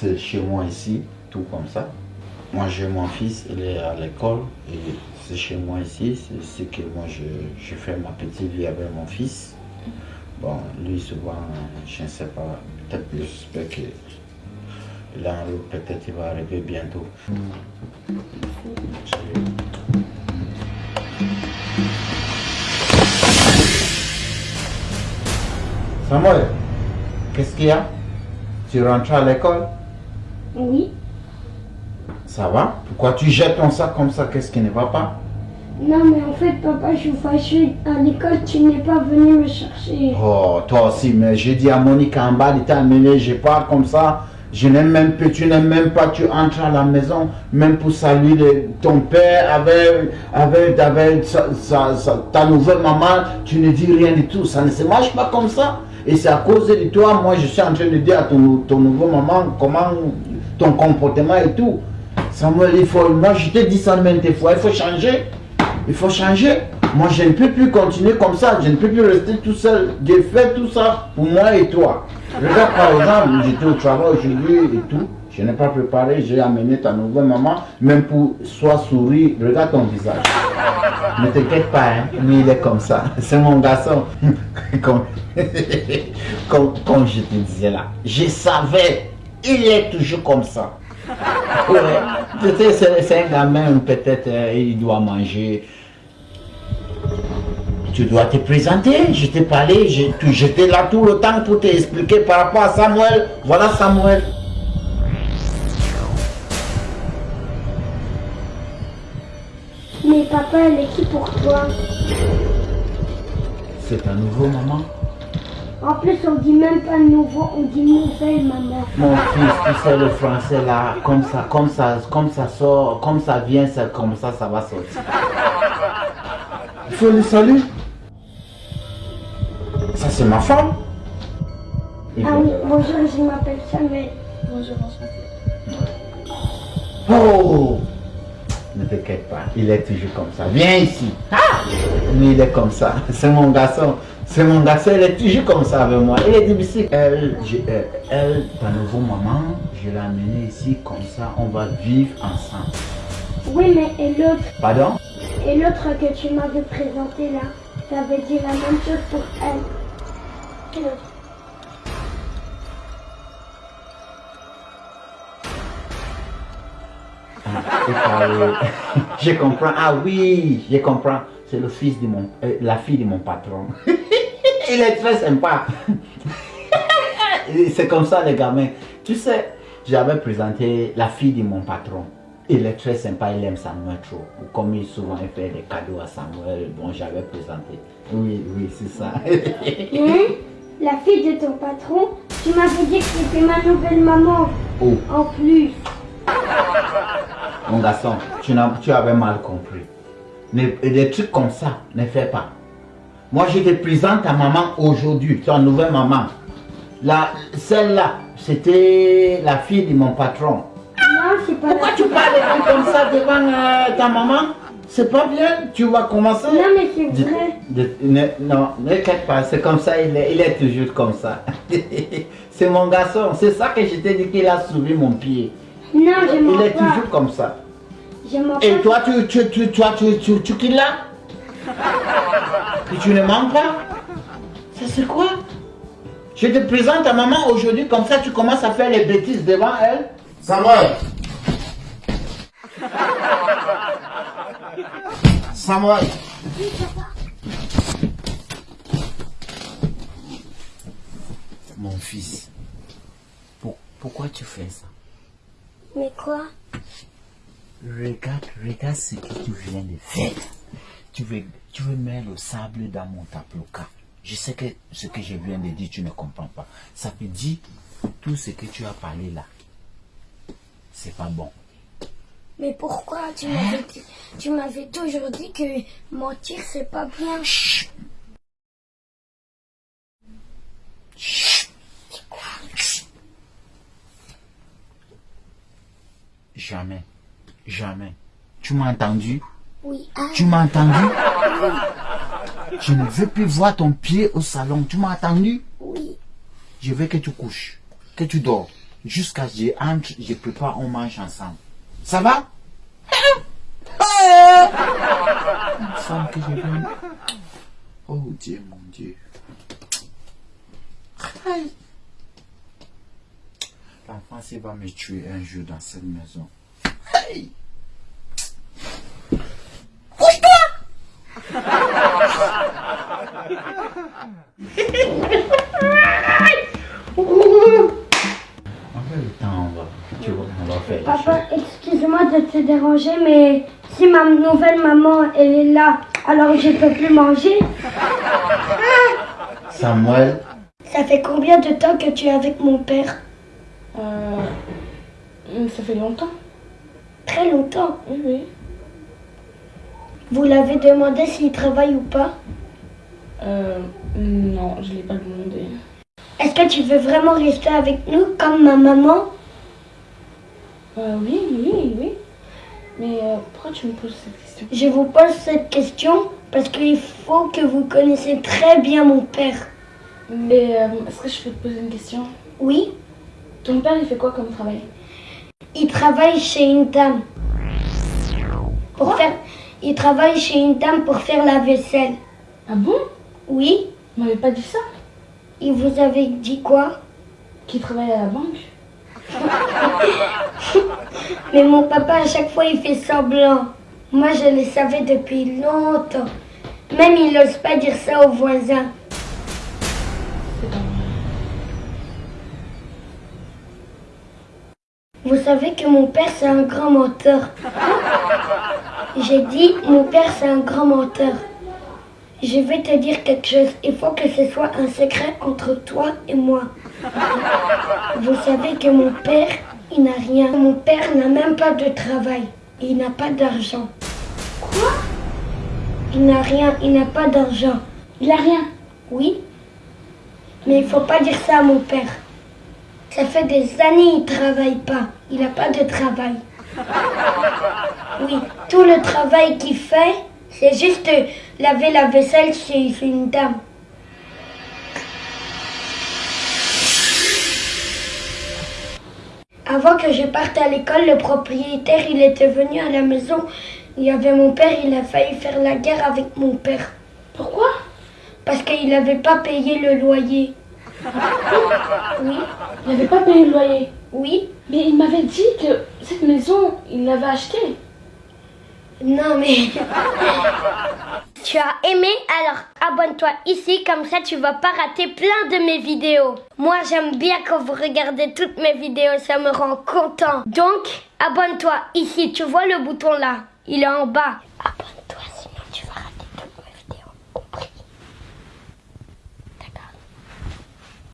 c'est chez moi ici, tout comme ça. Moi, j'ai mon fils, il est à l'école et c'est chez moi ici. C'est que moi, je, je, fais ma petite vie avec mon fils. Bon, lui, souvent, je ne sais pas, peut-être j'espère que là, peut-être il va arriver bientôt. Samuel, qu'est-ce qu'il y a? Tu rentres à l'école? Oui. Ça va? Pourquoi tu jettes ton sac comme ça? Qu'est-ce qui ne va pas? Non, mais en fait, papa, je suis fâché. À l'école, tu n'es pas venu me chercher. Oh, toi aussi, mais j'ai dit à Monique en bas, il t'a amené, je pars comme ça. Je n'aime même pas, tu n'aimes même pas, tu entres à la maison, même pour saluer ton père avec, avec, avec ta nouvelle maman, tu ne dis rien du tout. Ça ne se marche pas comme ça. Et c'est à cause de toi, moi je suis en train de dire à ton, ton nouveau maman comment ton comportement et tout. Samuel, il faut, moi je te dis ça maintes fois, il faut changer. Il faut changer. Moi je ne peux plus continuer comme ça, je ne peux plus rester tout seul. J'ai fait tout ça pour moi et toi. Regarde par exemple, j'étais au travail aujourd'hui et tout. Je n'ai pas préparé, j'ai amené ta nouvelle maman, même pour soit sourire, regarde ton visage. Ne t'inquiète pas, hein, il est comme ça. C'est mon garçon. comme, comme, je te disais là, je savais, il est toujours comme ça. Peut-être c'est un gamin, peut-être euh, il doit manger. Tu dois te présenter, je t'ai parlé, j'étais là tout le temps pour t'expliquer par rapport à Samuel. Voilà Samuel. Mais papa, elle est qui pour toi? C'est un nouveau maman. En plus, on dit même pas nouveau, on dit nouvelle maman. Mon fils, tu sais le français là, comme ça, comme ça, comme ça sort, comme ça vient, ça, comme ça, ça va sortir. Il faut le salut. Ça c'est ma femme. ah oui, bonjour, je m'appelle Samuel. Bonjour, Oh ne t'inquiète pas, il est toujours comme ça. Viens ici. Ah Mais il est comme ça. C'est mon garçon. C'est mon garçon, il est toujours comme ça avec moi. Il est difficile. Elle, euh, elle ta nouveau maman, je l'ai amenée ici comme ça. On va vivre ensemble. Oui, mais et l'autre? Pardon? Et l'autre que tu m'avais présenté là, ça veut dire la même chose pour elle. Et l'autre je comprends. Ah oui, je comprends. C'est le fils de mon, euh, la fille de mon patron. Il est très sympa. C'est comme ça les gamins. Tu sais, j'avais présenté la fille de mon patron. Il est très sympa, il aime Samuel trop. Comme il souvent fait des cadeaux à Samuel, bon, j'avais présenté. Oui, oui, c'est ça. Hein? La fille de ton patron, tu m'avais dit que c'était ma nouvelle maman. Oh. En plus. Mon garçon, tu, tu avais mal compris. des trucs comme ça, ne fais pas. Moi, je te présente ta maman aujourd'hui, ta nouvelle maman. Celle-là, c'était la fille de mon patron. Non, c'est pas Pourquoi tu parles comme ça devant euh, ta maman C'est pas bien, tu vas commencer. Non, mais c'est vrai. non, ne t'inquiète pas, c'est comme ça, il est, il est toujours comme ça. c'est mon garçon, c'est ça que je t'ai dit qu'il a soulevé mon pied. Non, je Il est toujours comme ça. Et toi, tu, tu, tu, toi, tu, tu, tu, tu là Et tu ne manques pas Ça c'est quoi Je te présente ta maman aujourd'hui, comme ça tu commences à faire les bêtises devant elle. Samuel Samuel Mon fils, pourquoi tu fais ça mais quoi Regarde, regarde ce que tu viens de faire. Tu veux, tu veux mettre le sable dans mon tableau-cas. Je sais que ce que je viens de dire, tu ne comprends pas. Ça te dit tout ce que tu as parlé là. C'est pas bon. Mais pourquoi tu m'avais tu m'avais toujours dit que mentir c'est pas bien. Chut. Jamais. Jamais. Tu m'as entendu? Oui. Tu m'as entendu? Je ne veux plus voir ton pied au salon. Tu m'as entendu? Oui. Je veux que tu couches. Que tu dors. jusqu'à ce que je entre, je prépare, on mange ensemble. Ça va? Une femme que je veux. Oh Dieu, mon Dieu. Aïe. L'enfant, va me tuer un jour dans cette maison. Hey! On fait le temps, on va. Tu vois, on va faire. Papa, excuse-moi de te déranger, mais si ma nouvelle maman, elle est là, alors je peux plus manger? Samuel, Ça fait combien de temps que tu es avec mon père? Euh, ça fait longtemps. Très longtemps. Oui, oui. Vous l'avez demandé s'il travaille ou pas Euh, non, je l'ai pas demandé. Est-ce que tu veux vraiment rester avec nous comme ma maman Euh, oui, oui, oui. Mais euh, pourquoi tu me poses cette question? Je vous pose cette question parce qu'il faut que vous connaissez très bien mon père. Mais euh, est-ce que je peux te poser une question? Oui, Ton père, il fait quoi comme travail? Il travaille chez une dame. Pour faire... Il travaille chez une dame pour faire la vaisselle. Ah bon? Oui, Il m'avait pas dit ça? Il vous avait dit quoi? Qu'il travaille à la banque Mais mon papa, à chaque fois, il fait semblant. Moi, je le savais depuis longtemps. Même il n'ose pas dire ça aux voisins. Vous savez que mon père, c'est un grand menteur. J'ai dit, mon père, c'est un grand menteur. Je vais te dire quelque chose. Il faut que ce soit un secret entre toi et moi. Vous savez que mon père, il n'a rien. Mon père n'a même pas de travail. Il n'a pas d'argent. Quoi? Il n'a rien. Il n'a pas d'argent. Il a rien? Oui. Mais il faut pas dire ça à mon père. Ça fait des années il travaille pas. Il n'a pas de travail. Oui, tout le travail qu'il fait, c'est juste laver la vaisselle chez chez une dame. Avant que je parte à l'école, le propriétaire, il était venu à la maison. Il y avait mon père, il a failli faire la guerre avec mon père. Pourquoi? Parce qu'il n'avait pas payé le loyer. Oui, Il n'avait pas payé le loyer. Oui. Mais il m'avait dit que cette maison, il l'avait achetée. Non mais... tu as aimé Alors abonne-toi ici, comme ça tu vas pas rater plein de mes vidéos. Moi j'aime bien quand vous regardez toutes mes vidéos, ça me rend content. Donc abonne-toi ici, tu vois le bouton là, il est en bas.